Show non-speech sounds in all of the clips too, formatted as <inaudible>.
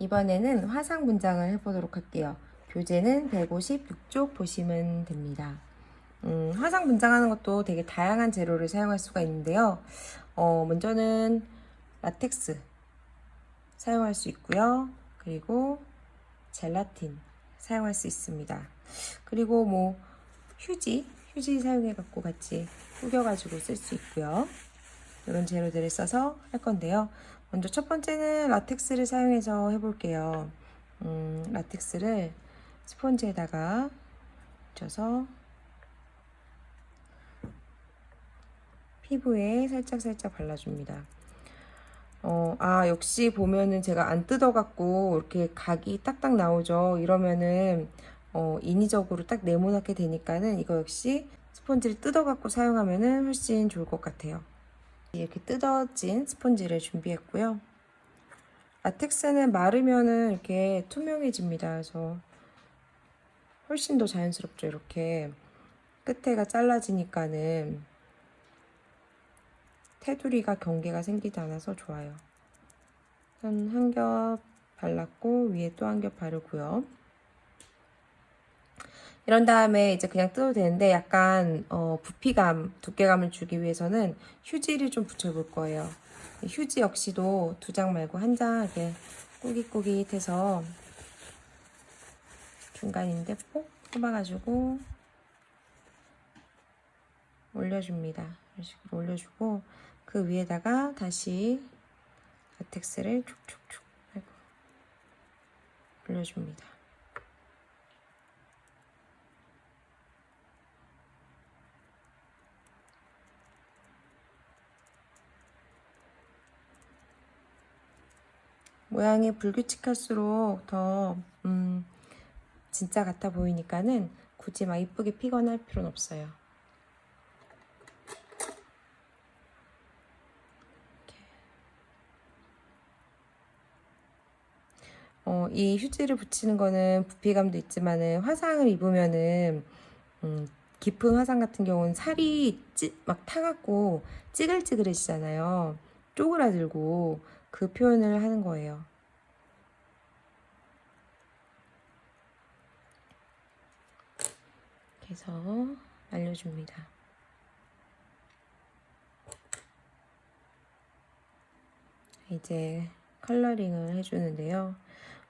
이번에는 화상 문장을 해보도록 할게요. 교재는 156쪽 보시면 됩니다. 음, 화상 문장하는 것도 되게 다양한 재료를 사용할 수가 있는데요. 어, 먼저는 라텍스 사용할 수 있고요. 그리고 젤라틴 사용할 수 있습니다. 그리고 뭐 휴지, 휴지 사용해 갖고 같이 꾸겨 가지고 쓸 수 있고요. 이런 재료들을 써서 할 건데요. 먼저 첫 번째는 라텍스를 사용해서 해볼게요. 음, 라텍스를 스펀지에다가 묻혀서 피부에 살짝살짝 발라줍니다. 어, 아, 역시 보면은 제가 안 뜯어갖고 이렇게 각이 딱딱 나오죠. 이러면은, 어, 인위적으로 딱 네모나게 되니까는 이거 역시 스펀지를 뜯어갖고 사용하면은 훨씬 좋을 것 같아요. 이렇게 뜯어진 스펀지를 준비했고요. 라텍스는 마르면은 이렇게 투명해집니다. 그래서 훨씬 더 자연스럽죠. 이렇게 끝에가 잘라지니까는 테두리가 경계가 생기지 않아서 좋아요. 한 한 겹 발랐고 위에 또 한 겹 바르고요. 이런 다음에 이제 그냥 뜯어도 되는데 약간 어, 부피감, 두께감을 주기 위해서는 휴지를 좀 붙여볼 거예요. 휴지 역시도 두 장 말고 한 장 이렇게 꾸깃꾸깃해서 중간인데 뽁 뽑아가지고 올려줍니다. 이런 식으로 올려주고 그 위에다가 다시 라텍스를 촉촉촉 올려줍니다. 모양이 불규칙할수록 더 음, 진짜 같아 보이니까는 굳이 막 이쁘게 피거나 할 필요는 없어요. 어, 이 휴지를 붙이는 거는 부피감도 있지만은 화상을 입으면은 음, 깊은 화상 같은 경우는 살이 찌, 막 타갖고 찌글찌글해지잖아요. 쪼그라들고 그 표현을 하는 거예요. 그래서 알려줍니다. 이제 컬러링을 해주는데요.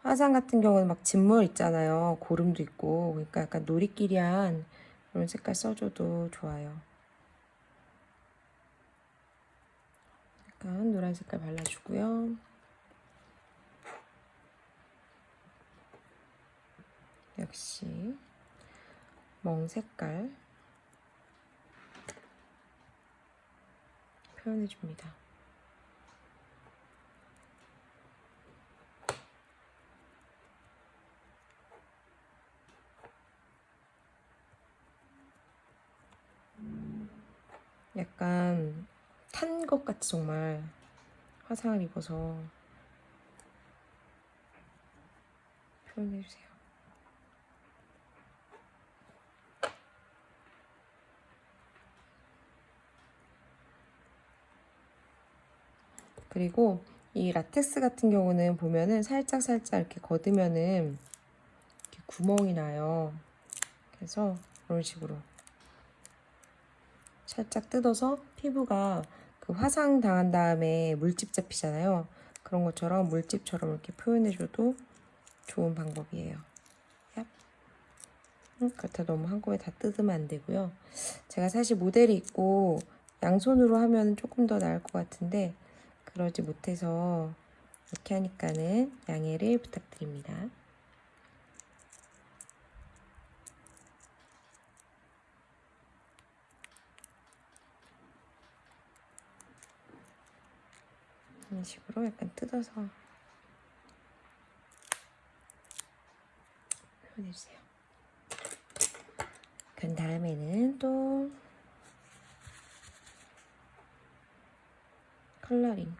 화상 같은 경우는 막 진물 있잖아요. 고름도 있고. 그러니까 약간 노리끼리한 이런 색깔 써줘도 좋아요. 약간 노란 색깔 발라주고요. 역시 멍 색깔 표현해줍니다. 약간 탄것 같이 정말 화상을 입어서 표현해주세요. 그리고 이 라텍스 같은 경우는 보면은 살짝 살짝 이렇게 걷으면은 이렇게 구멍이 나요. 그래서 이런 식으로 살짝 뜯어서 피부가 그 화상 당한 다음에 물집 잡히잖아요. 그런 것처럼 물집처럼 이렇게 표현해줘도 좋은 방법이에요. 얍. 음, 그렇다 너무 한꺼번에 다 뜯으면 안 되고요. 제가 사실 모델이 있고 양손으로 하면 조금 더 나을 것 같은데 그러지 못해서 이렇게 하니까는 양해를 부탁드립니다. 이런 식으로 약간 뜯어서 표현해주세요. 그 다음에는 또 컬러링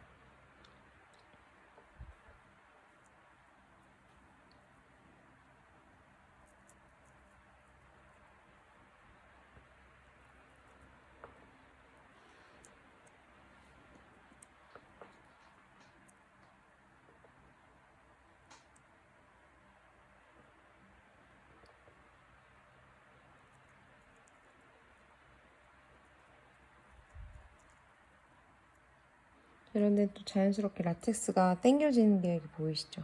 이런데 또 자연스럽게 라텍스가 당겨지는 게 보이시죠?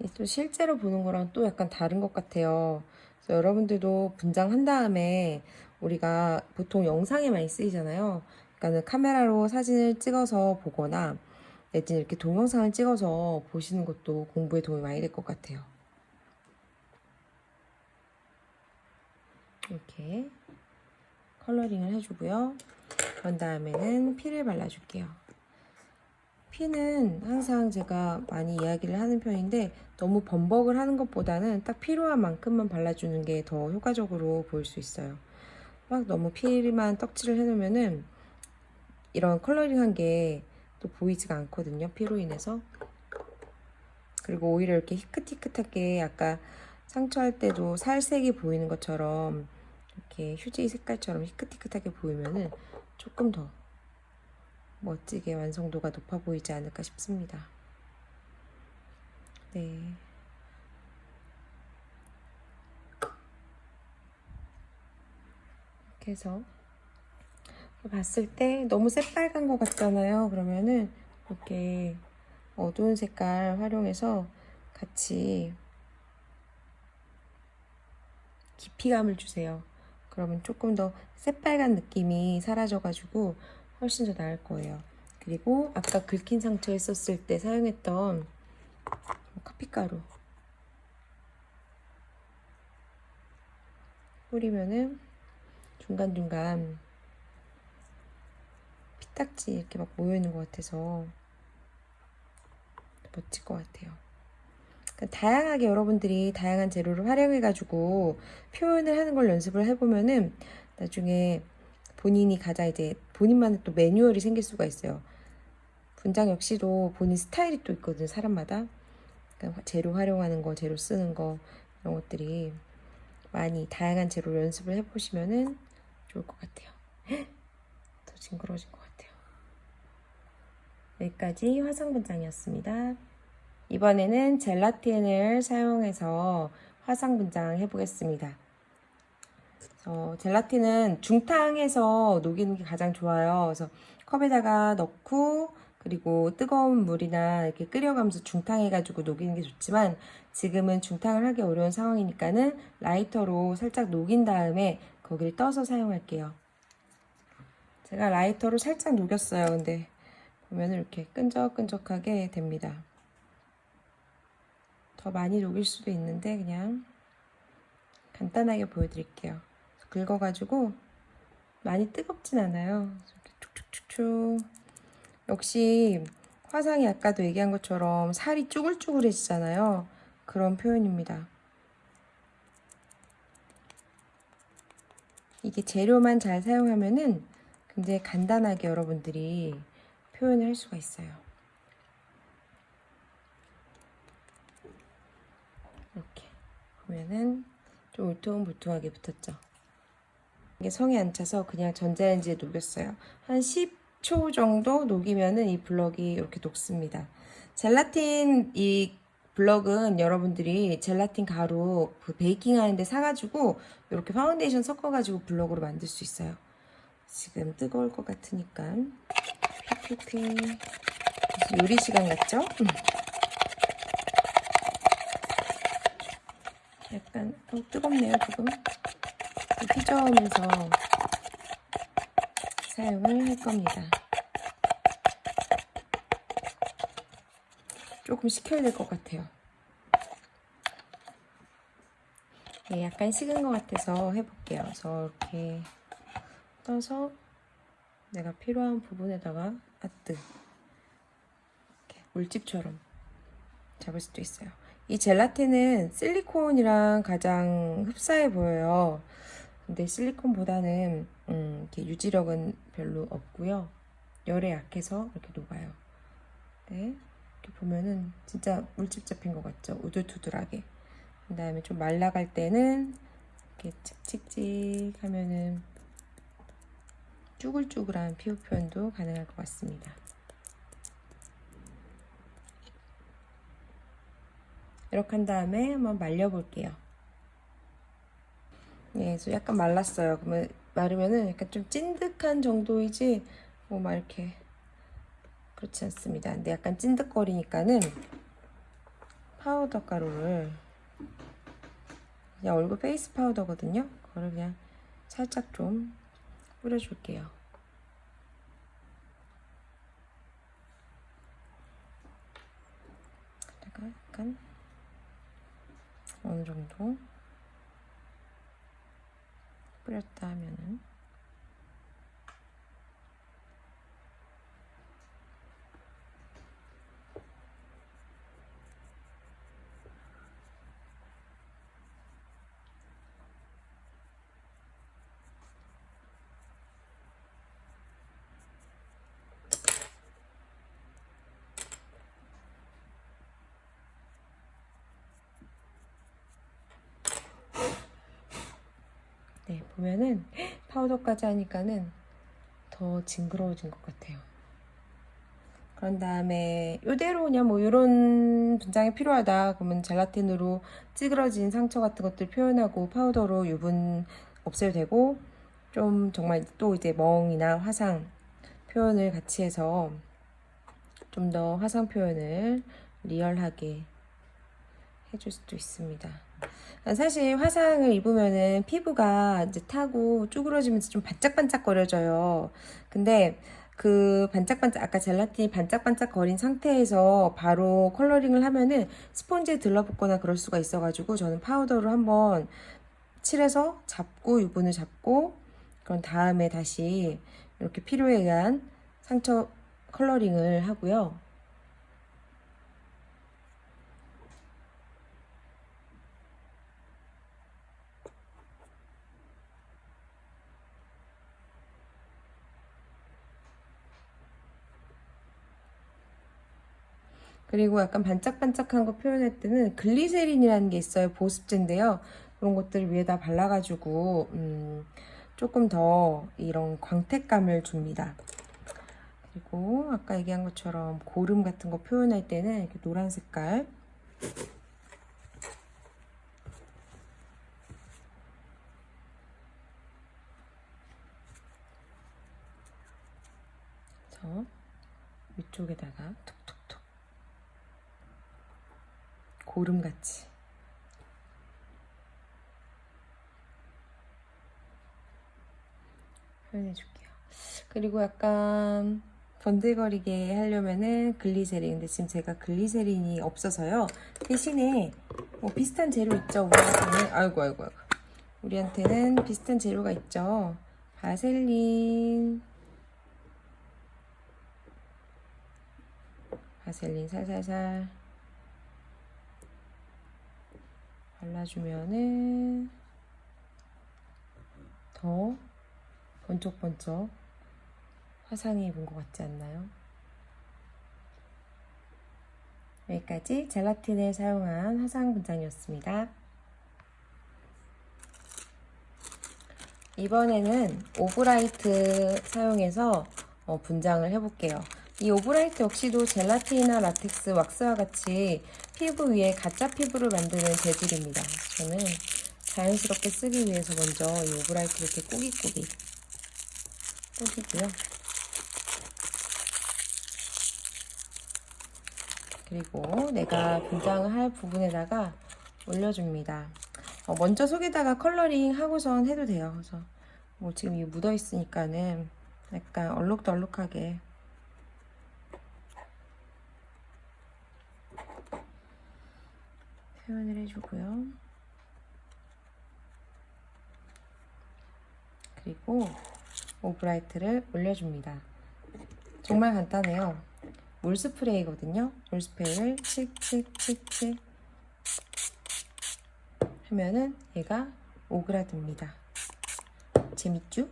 이또 실제로 보는 거랑 또 약간 다른 것 같아요. 그래서 여러분들도 분장한 다음에 우리가 보통 영상에 많이 쓰이잖아요. 그러니까는 카메라로 사진을 찍어서 보거나 내지는 이렇게 동영상을 찍어서 보시는 것도 공부에 도움이 많이 될 것 같아요. 이렇게 컬러링을 해주고요. 그런 다음에는 피를 발라줄게요. 피는 항상 제가 많이 이야기를 하는 편인데 너무 범벅을 하는 것보다는 딱 필요한 만큼만 발라주는 게 더 효과적으로 보일 수 있어요. 막 너무 피만 떡칠을 해놓으면은 이런 컬러링한 게 또 보이지가 않거든요. 피로 인해서. 그리고 오히려 이렇게 희끗희끗하게 아까 상처할 때도 살색이 보이는 것처럼 이렇게 휴지 색깔처럼 희끗희끗하게 보이면은 조금 더 멋지게 완성도가 높아 보이지 않을까 싶습니다. 네. 이렇게 해서 봤을 때 너무 새빨간 것 같잖아요. 그러면은 이렇게 어두운 색깔 활용해서 같이 깊이감을 주세요. 그러면 조금 더 새빨간 느낌이 사라져가지고 훨씬 더 나을 거예요. 그리고 아까 긁힌 상처 했었을 때 사용했던 커피가루 뿌리면은 중간중간 피딱지 이렇게 막 모여있는 것 같아서 멋질 것 같아요. 그러니까 다양하게 여러분들이 다양한 재료를 활용해가지고 표현을 하는 걸 연습을 해보면은 나중에 본인이 가장 이제 본인만의 또 매뉴얼이 생길 수가 있어요. 분장 역시도 본인 스타일이 또 있거든요, 사람마다. 그러니까 재료 활용하는 거, 재료 쓰는 거, 이런 것들이 많이 다양한 재료 연습을 해보시면은 좋을 것 같아요. 더 징그러워진 것 같아요. 여기까지 화상 분장이었습니다. 이번에는 젤라틴을 사용해서 화상 분장 해보겠습니다. 어, 젤라틴은 중탕해서 녹이는 게 가장 좋아요. 그래서 컵에다가 넣고 그리고 뜨거운 물이나 이렇게 끓여가면서 중탕해가지고 녹이는 게 좋지만 지금은 중탕을 하기 어려운 상황이니까는 라이터로 살짝 녹인 다음에 거기를 떠서 사용할게요. 제가 라이터로 살짝 녹였어요. 근데 보면 이렇게 끈적끈적하게 됩니다. 더 많이 녹일 수도 있는데 그냥 간단하게 보여드릴게요. 긁어가지고 많이 뜨겁진 않아요. 툭툭툭툭 역시 화상이 아까도 얘기한 것처럼 살이 쭈글쭈글해지잖아요. 그런 표현입니다. 이게 재료만 잘 사용하면은 굉장히 간단하게 여러분들이 표현을 할 수가 있어요. 이렇게 보면은 좀 울퉁불퉁하게 붙었죠. 이게 성에 안 차서 그냥 전자레인지에 녹였어요. 한 10초 정도 녹이면은 이 블럭이 이렇게 녹습니다. 젤라틴 이 블럭은 여러분들이 젤라틴 가루 그 베이킹 하는데 사가지고 이렇게 파운데이션 섞어가지고 블럭으로 만들 수 있어요. 지금 뜨거울 것 같으니까 휘휘휘 요리 시간 같죠? 음. 약간 어, 뜨겁네요 지금 휘저으면서 사용을 할 겁니다. 조금 식혀야 될 것 같아요. 네, 약간 식은 것 같아서 해볼게요. 그래서 이렇게 떠서 내가 필요한 부분에다가 아뜨 물집처럼 잡을 수도 있어요. 이 젤라틴은 실리콘이랑 가장 흡사해 보여요. 근데 실리콘보다는 음, 이렇게 유지력은 별로 없고요. 열에 약해서 이렇게 녹아요. 네, 이렇게 보면은 진짜 물집 잡힌 것 같죠? 우들투들하게. 그 다음에 좀 말라갈 때는 이렇게 칙칙칙 하면은 쭈글쭈글한 피부 표현도 가능할 것 같습니다. 이렇게 한 다음에 한번 말려볼게요. 예, 그래서 약간 말랐어요. 그러면 마르면은 약간 좀 찐득한 정도이지 뭐 막 이렇게 그렇지 않습니다. 근데 약간 찐득거리니까는 파우더 가루를 그냥 얼굴 페이스 파우더거든요. 그거를 그냥 살짝 좀 뿌려줄게요. 약간 어느 정도 뿌렸다 하면은 네, 보면은 파우더까지 하니까는 더 징그러워진 것 같아요. 그런 다음에 이대로 그냥 뭐 이런 분장이 필요하다 그러면 젤라틴으로 찌그러진 상처 같은 것들 표현하고 파우더로 유분 없애도 되고 좀 정말 또 이제 멍이나 화상 표현을 같이 해서 좀 더 화상 표현을 리얼하게 해줄 수도 있습니다. 사실 화상을 입으면은 피부가 이제 타고 쭈그러지면서 좀 반짝반짝 거려져요. 근데 그 반짝반짝 아까 젤라틴이 반짝반짝 거린 상태에서 바로 coloring을 하면은 스펀지에 들러붙거나 그럴 수가 있어 가지고 저는 파우더로 한번 칠해서 잡고 유분을 잡고 그런 다음에 다시 이렇게 필요에 의한 상처 coloring을 하고요. 그리고 약간 반짝반짝한 거 표현할 때는 글리세린이라는 게 있어요. 보습제인데요. 그런 것들을 위에다 발라가지고 음, 조금 더 이런 광택감을 줍니다. 그리고 아까 얘기한 것처럼 고름 같은 거 표현할 때는 이렇게 노란 색깔 저 위쪽에다가 톡 톡톡 고름같이. 표현해줄게요. 그리고 약간 번들거리게 하려면은 글리세린. 근데 지금 제가 글리세린이 없어서요. 대신에 뭐 비슷한 재료 있죠? 우리한테는? 아이고 아이고 아이고. 우리한테는 비슷한 재료가 있죠? 바셀린. 바셀린 살살살 발라주면은 더 번쩍번쩍 화상이 입은 것 같지 않나요? 여기까지 젤라틴을 사용한 화상 분장이었습니다. 이번에는 오브라이트 사용해서 어, 분장을 해볼게요. 이 오브라이트 역시도 젤라틴이나 라텍스, 왁스와 같이 피부 위에 가짜 피부를 만드는 재질입니다. 저는 자연스럽게 쓰기 위해서 먼저 이 오브라이트를 이렇게 꾸깃꾸깃 꾸기고요. 그리고 내가 분장을 할 부분에다가 올려줍니다. 어, 먼저 속에다가 coloring 하고선 해도 돼요. 그래서 뭐 지금 이 묻어 있으니까는 약간 얼룩덜룩하게 표현을 해주고요. 그리고 오브라이트를 올려줍니다. 정말 간단해요. 물 스프레이거든요. 물 스프레이를 칙칙칙칙 하면은 얘가 오그라듭니다. 재밌죠?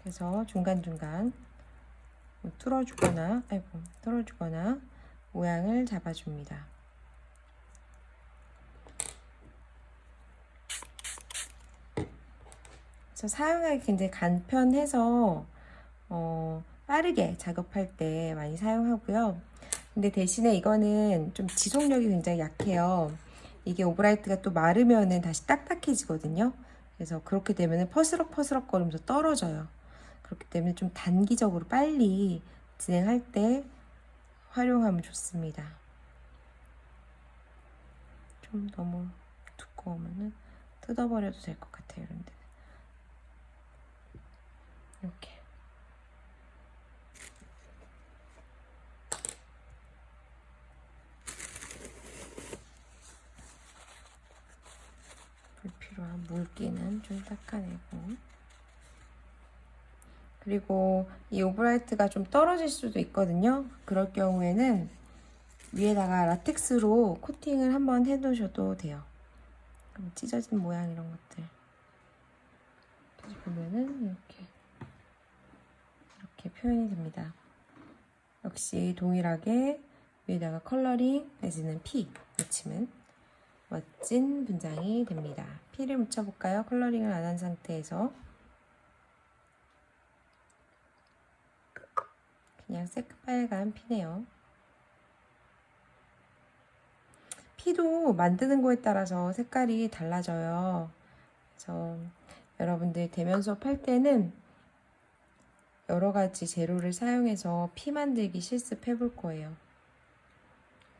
그래서 중간중간 뭐 뚫어주거나 아이고 뚫어주거나 모양을 잡아줍니다. 그래서 사용하기 굉장히 간편해서 어, 빠르게 작업할 때 많이 사용하고요. 근데 대신에 이거는 좀 지속력이 굉장히 약해요. 이게 오브라이트가 또 마르면은 다시 딱딱해지거든요. 그래서 그렇게 되면 퍼스럭퍼스럭 거리면서 떨어져요. 그렇기 때문에 좀 단기적으로 빨리 진행할 때 활용하면 좋습니다. 좀 너무 두꺼우면은 뜯어버려도 될 것 같아요. 이렇게. 불필요한 물기는 좀 닦아내고. 그리고 이 오브라이트가 좀 떨어질 수도 있거든요. 그럴 경우에는 위에다가 라텍스로 코팅을 한번 해두셔도 돼요. 그럼 찢어진 모양 이런 것들. 다시 보면은 이렇게 표현이 됩니다 역시 동일하게 위에다가 coloring 내지는 피 묻히면 멋진 분장이 됩니다. 피를 묻혀볼까요? coloring을 안 한 상태에서 그냥 새빨간 피네요. 피도 만드는 거에 따라서 색깔이 달라져요. 그래서 여러분들 대면 수업 할 때는 여러 가지 재료를 사용해서 피 만들기 실습해 볼 거예요.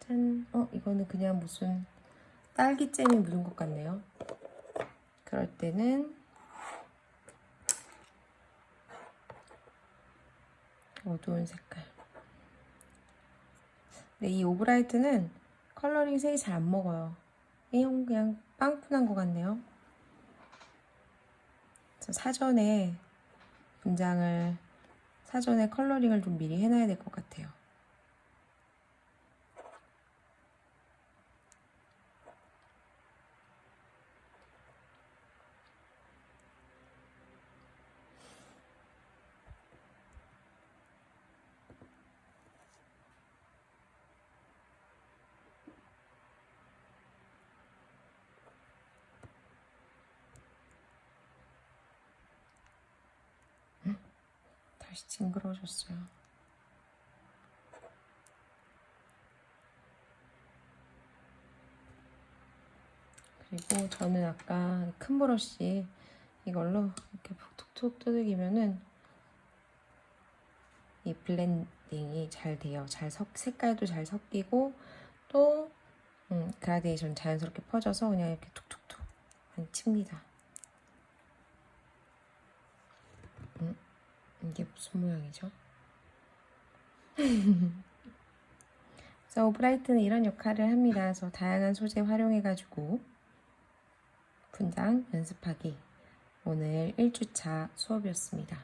짠! 어, 이거는 그냥 무슨 딸기잼이 묻은 것 같네요. 그럴 때는 어두운 색깔. 근데 이 오브라이트는 컬러링 색이 잘 안 먹어요. 그냥 그냥 빵푼한 것 같네요. 사전에 분장을 사전에 컬러링을 좀 미리 해놔야 될 것 같아요. 다시 징그러워졌어요. 그리고 저는 아까 큰 브러쉬 이걸로 이렇게 툭툭툭 두들기면은 이 블렌딩이 잘 돼요. 잘 섞, 색깔도 잘 섞이고 또 음, 그라데이션 자연스럽게 퍼져서 그냥 이렇게 툭툭툭 많이 칩니다. 음, 이게 무슨 모양이죠? <laughs> 그래서 오브라이트는 이런 역할을 합니다. 그래서 다양한 소재 활용해가지고 분장 연습하기 오늘 1주차 수업이었습니다.